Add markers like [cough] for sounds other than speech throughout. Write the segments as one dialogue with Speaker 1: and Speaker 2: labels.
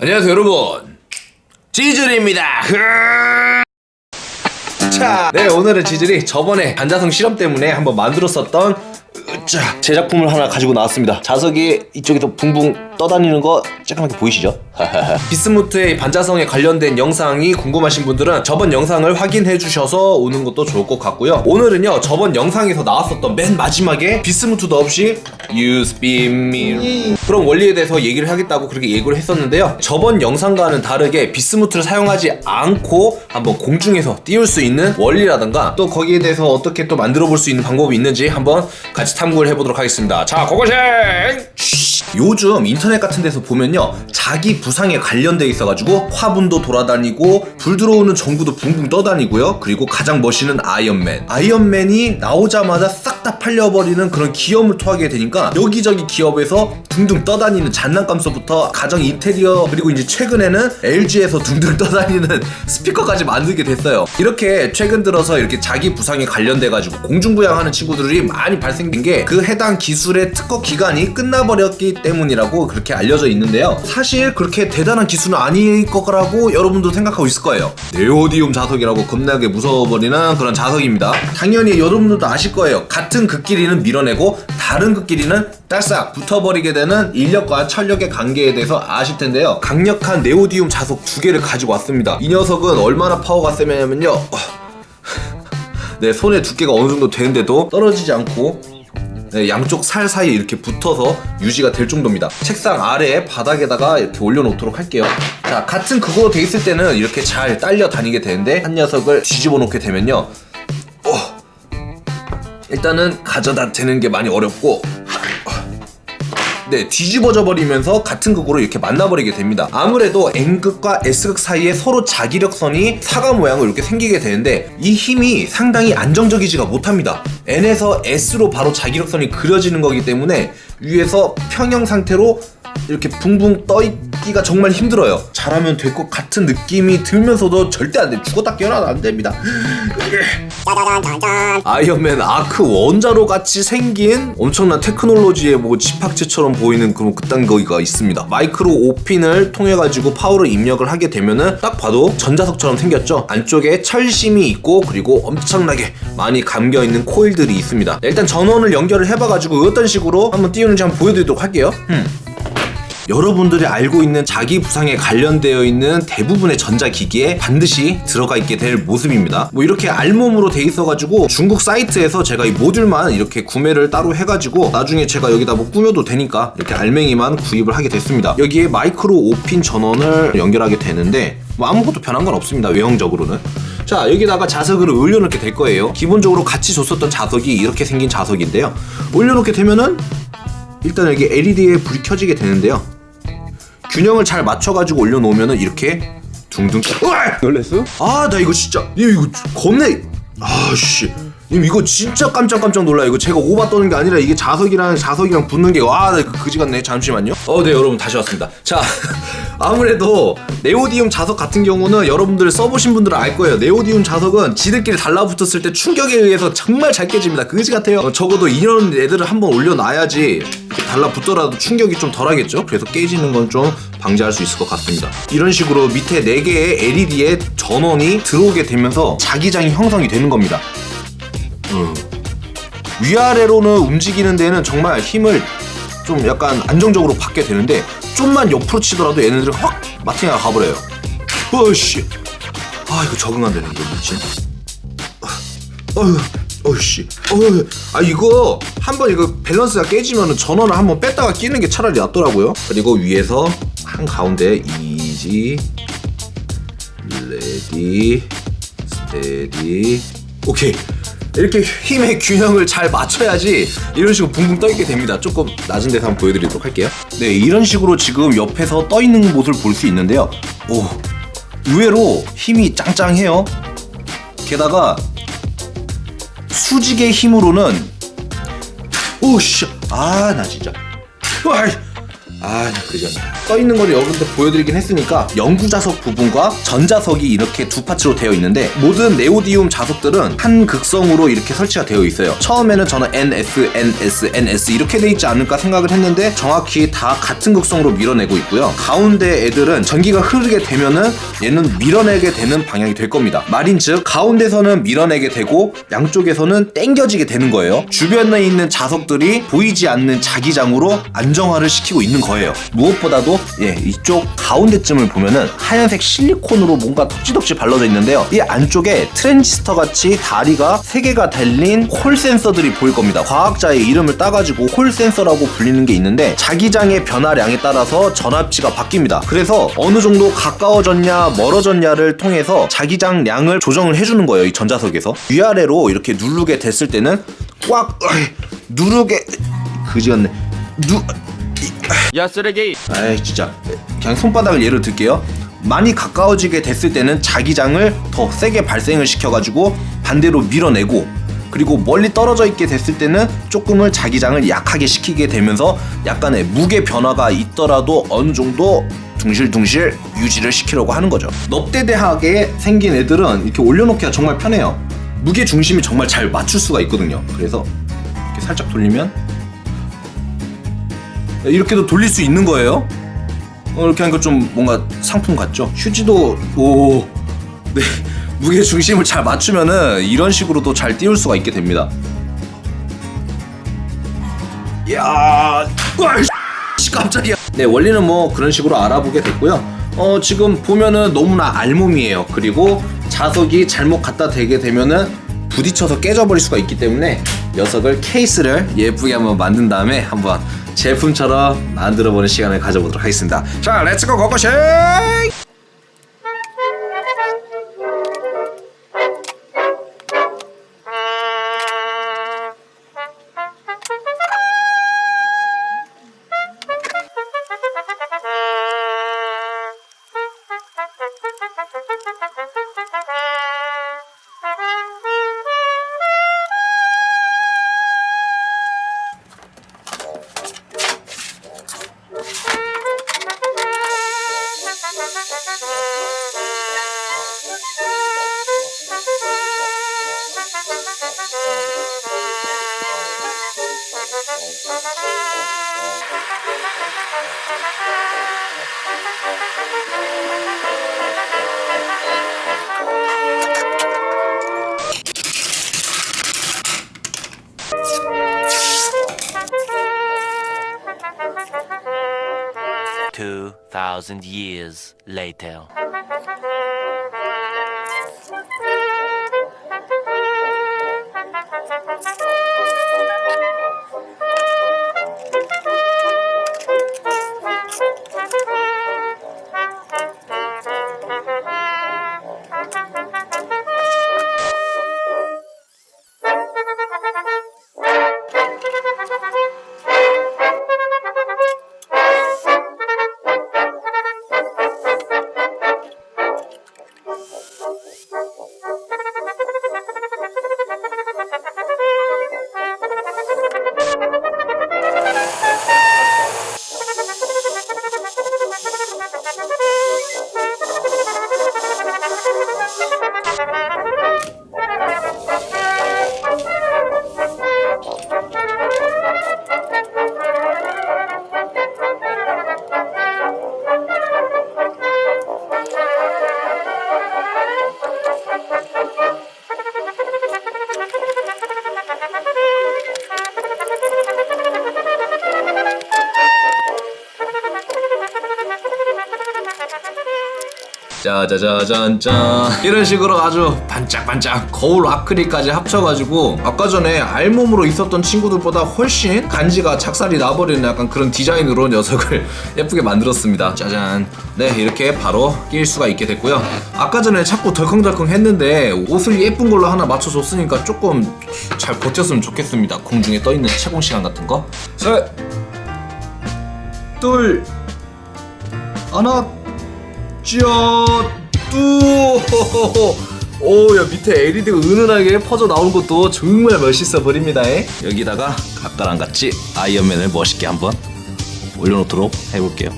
Speaker 1: 안녕하세요 여러분. 지즐입니다. 자, 네 오늘은 지즐이 저번에 반자성 실험 때문에 한번 만들었었던 으짜, 제작품을 하나 가지고 나왔습니다. 자석이 이쪽에서 붕붕 떠다니는 거 조그맣게 보이시죠? [laughs] 비스무트의 반자성에 관련된 영상이 궁금하신 분들은 저번 영상을 확인해 주셔서 오는 것도 좋을 것 같고요. 오늘은요 저번 영상에서 나왔었던 맨 마지막에 비스무트도 없이 me 그런 원리에 대해서 얘기를 하겠다고 그렇게 예고를 했었는데요. 저번 영상과는 다르게 비스무트를 사용하지 않고 한번 공중에서 띄울 수 있는 원리라든가 또 거기에 대해서 어떻게 또 만들어 볼 수 있는 방법이 있는지 한번 같이 탐구를 해보도록 하겠습니다. 자 고고생 요즘 인터넷 같은 데서 보면요 자기 부상에 관련돼 있어가지고 화분도 돌아다니고 불 들어오는 전구도 붕붕 떠다니고요. 그리고 가장 멋있는 아이언맨. 아이언맨이 나오자마자 싹 다 팔려버리는 그런 기염을 토하게 되니까 여기저기 기업에서 둥둥 떠다니는 장난감서부터 가정 인테리어 그리고 이제 최근에는 LG에서 둥둥 [laughs] 떠다니는 스피커까지 만들게 됐어요. 이렇게 최근 들어서 이렇게 자기 부상에 관련돼 가지고 공중부양하는 친구들이 많이 발생된 게 그 해당 기술의 특허 기간이 끝나버렸기 때문이라고 그렇게 알려져 있는데요. 사실 그렇게 대단한 기술은 아닐 거라고 여러분도 생각하고 있을 거예요. 네오디움 자석이라고 겁나게 무서워버리는 그런 자석입니다. 당연히 여러분들도 아실 거예요. 같은 극끼리는 밀어내고 다른 극끼리는 딸싹 붙어버리게 되는 인력과 철력의 관계에 대해서 아실 텐데요. 강력한 네오디움 자석 두 개를 가지고 왔습니다. 이 녀석은 얼마나 파워가 세냐면요. 어, 내 손의 두께가 어느 정도 되는데도 떨어지지 않고 네, 양쪽 살 사이에 이렇게 붙어서 유지가 될 정도입니다. 책상 아래 바닥에다가 이렇게 올려놓도록 할게요. 자 같은 그거 돼 있을 때는 이렇게 잘 딸려 다니게 되는데 한 녀석을 뒤집어 놓게 되면요. 어, 일단은 가져다 대는 게 많이 어렵고 네, 뒤집어져 버리면서 같은 극으로 이렇게 만나버리게 됩니다. 아무래도 N극과 S극 사이에 서로 자기력선이 사과 모양으로 이렇게 생기게 되는데 이 힘이 상당히 안정적이지가 못합니다. N에서 S로 바로 자기력선이 그려지는 거기 때문에 위에서 평형 상태로 이렇게 붕붕 떠있기가 정말 힘들어요. 잘하면 될 것 같은 느낌이 들면서도 절대 안 돼. 죽었다 깨어나도 안 됩니다. 아이언맨 아크 원자로 같이 생긴 엄청난 테크놀로지의 뭐 집합체처럼 보이는 그런 그딴 기기가 있습니다. 마이크로 5핀을 통해 가지고 파워를 입력을 하게 되면은 딱 봐도 전자석처럼 생겼죠. 안쪽에 철심이 있고 그리고 엄청나게 많이 감겨 있는 코일들이 있습니다. 일단 전원을 연결을 해봐 가지고 어떤 식으로 한번 띄우는지 한번 보여드리도록 할게요. 음. 여러분들이 알고 있는 자기 부상에 관련되어 있는 대부분의 전자기기에 반드시 들어가 있게 될 모습입니다. 뭐 이렇게 알몸으로 돼 있어가지고 중국 사이트에서 제가 이 모듈만 이렇게 구매를 따로 해가지고 나중에 제가 여기다 뭐 꾸며도 되니까 이렇게 알맹이만 구입을 하게 됐습니다. 여기에 마이크로 5핀 전원을 연결하게 되는데 뭐 아무것도 변한 건 없습니다. 외형적으로는. 자 여기다가 자석을 올려놓게 될 거예요. 기본적으로 같이 줬었던 자석이 이렇게 생긴 자석인데요. 올려놓게 되면은 일단 여기 LED에 불이 켜지게 되는데요. 균형을 잘 맞춰가지고 올려놓으면은 이렇게 둥둥 으아!
Speaker 2: 놀랬어?
Speaker 1: 아, 나 이거 진짜 님 이거 겁내 아씨 님 이거 진짜 깜짝깜짝 놀라 이거 제가 오바 떠는 게 아니라 이게 자석이랑 자석이랑 붙는 게 와, 나 그지 같네. 잠시만요. 어, 네, 여러분 다시 왔습니다. 자, 아무래도 네오디움 자석 같은 경우는 여러분들 써보신 분들은 알 거예요. 네오디움 자석은 지들끼리 달라붙었을 때 충격에 의해서 정말 잘 깨집니다. 그지 같아요. 어, 적어도 이런 애들을 한번 올려놔야지 달라붙더라도 충격이 좀 덜하겠죠? 그래서 깨지는 건 좀 방지할 수 있을 것 같습니다. 이런 식으로 밑에 4개의 LED에 전원이 들어오게 되면서 자기장이 형성이 되는 겁니다. 음. 위아래로는 움직이는 데는 정말 힘을 좀 약간 안정적으로 받게 되는데 좀만 옆으로 치더라도 얘네들이 확 마팅가 가버려요. 어씨, 아 이거 적응 안 되네 이거 미친. 어휴, 어씨, 어휴, 아 이거 한번 이거 밸런스가 깨지면은 전원을 한번 뺐다가 끼는 게 차라리 낫더라고요. 그리고 위에서 한 가운데 easy, ready, steady, okay. 이렇게 힘의 균형을 잘 맞춰야지 이런 식으로 붕붕 떠 있게 됩니다. 조금 낮은 데서 한번 보여드리도록 할게요. 네, 이런 식으로 지금 옆에서 떠 있는 모습을 볼 수 있는데요. 오, 의외로 힘이 짱짱해요. 게다가 수직의 힘으로는 오씨, 아 나 진짜, 와이, 아, 나 그지 않네. 떠 있는 걸 여러분들 보여드리긴 했으니까 영구 자석 부분과 전 자석이 이렇게 두 파츠로 되어 있는데 모든 네오디움 자석들은 한 극성으로 이렇게 설치가 되어 있어요. 처음에는 저는 NS, NS, NS 이렇게 돼 있지 않을까 생각을 했는데 정확히 다 같은 극성으로 밀어내고 있고요. 가운데 애들은 전기가 흐르게 되면은 얘는 밀어내게 되는 방향이 될 겁니다. 말인 즉 가운데서는 밀어내게 되고 양쪽에서는 땡겨지게 되는 거예요. 주변에 있는 자석들이 보이지 않는 자기장으로 안정화를 시키고 있는 거예요. 무엇보다도 예 이쪽 가운데쯤을 보면은 하얀색 실리콘으로 뭔가 덕지덕지 발라져 있는데요. 이 안쪽에 트랜지스터 같이 다리가 세 개가 달린 홀 센서들이 보일 겁니다. 과학자의 이름을 따가지고 홀 센서라고 불리는 게 있는데 자기장의 변화량에 따라서 전압치가 바뀝니다. 그래서 어느 정도 가까워졌냐 멀어졌냐를 통해서 자기장량을 조정을 해주는 거예요. 이 전자석에서 위아래로 이렇게 누르게 됐을 때는 꽉 으이, 누르게 그지였네. 누
Speaker 2: 야 쓰레기.
Speaker 1: 아이 진짜. 그냥 손바닥을 예로 들게요. 많이 가까워지게 됐을 때는 자기장을 더 세게 발생을 시켜가지고 반대로 밀어내고 그리고 멀리 떨어져 있게 됐을 때는 조금을 자기장을 약하게 시키게 되면서 약간의 무게 변화가 있더라도 어느 정도 둥실둥실 유지를 시키려고 하는 거죠. 넙대대하게 생긴 애들은 이렇게 올려놓기가 정말 편해요. 무게 중심이 정말 잘 맞출 수가 있거든요. 그래서 이렇게 살짝 돌리면 이렇게도 돌릴 수 있는 거예요. 어, 이렇게 하니까 좀 뭔가 상품 같죠? 휴지도 오, 네 [laughs] 무게 중심을 잘 맞추면은 이런 식으로도 잘 띄울 수가 있게 됩니다. 씨, 깜짝이야. 네 원리는 뭐 그런 식으로 알아보게 됐고요. 어 지금 보면은 너무나 알몸이에요. 그리고 자석이 잘못 갖다 대게 되면은 부딪혀서 깨져버릴 수가 있기 때문에 녀석을 케이스를 예쁘게 한번 만든 다음에 한번 제품처럼 만들어보는 시간을 가져보도록 하겠습니다. 자 let's go
Speaker 3: 고고싱! Thousand years later. [laughs]
Speaker 1: 짜자자잔짠. 이런 식으로 아주 반짝반짝 거울 아크릴까지 합쳐가지고 아까 전에 알몸으로 있었던 친구들보다 훨씬 간지가 작살이 나버리는 약간 그런 디자인으로 녀석을 [laughs] 예쁘게 만들었습니다. 짜잔. 네 이렇게 바로 낄 수가 있게 됐고요. 아까 전에 자꾸 덜컹덜컹 했는데 옷을 예쁜 걸로 하나 맞춰줬으니까 조금 잘 버텼으면 좋겠습니다. 공중에 떠있는 채공 시간 같은 거. 셋, 둘, 하나 쭈 오야 밑에 LED가 은은하게 퍼져 나오는 것도 정말 멋있어 버립니다 여기다가 각가랑 같이 아이언맨을 멋있게 한번 올려놓도록 해볼게요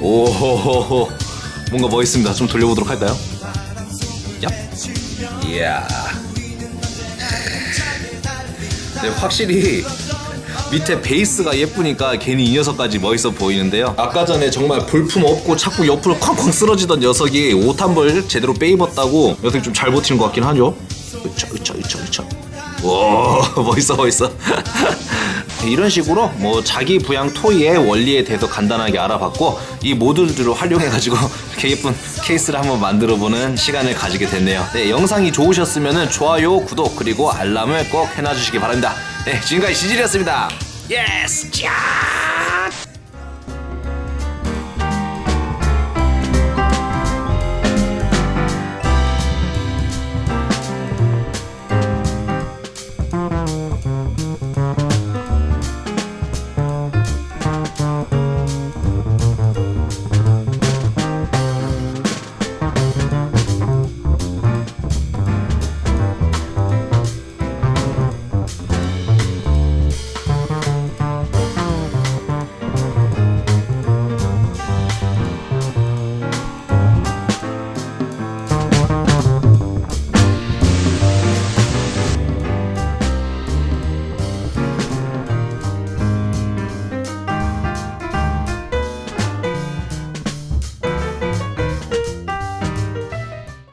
Speaker 1: 오호호호 뭔가 멋있습니다. 좀 돌려보도록 할까요? 얍. 이야. 네, 확실히 밑에 베이스가 예쁘니까 괜히 이 녀석까지 멋있어 보이는데요. 아까 전에 정말 볼품 없고 자꾸 옆으로 쾅쾅 쓰러지던 녀석이 옷 한 벌 제대로 빼입었다고 녀석이 좀 잘 버티는 것 같긴 하죠. 으차 으차 으차 으차. 와 멋있어 멋있어. [laughs] 이런 식으로 뭐 자기 부양 토이의 원리에 대해서 간단하게 알아봤고 이 모듈들을 활용해가지고 [laughs] 이렇게 예쁜 케이스를 한번 만들어보는 시간을 가지게 됐네요. 네, 영상이 좋으셨으면 좋아요, 구독 그리고 알람을 꼭 해놔주시기 바랍니다. 네, 지금까지 지질이었습니다. 예스! 짜!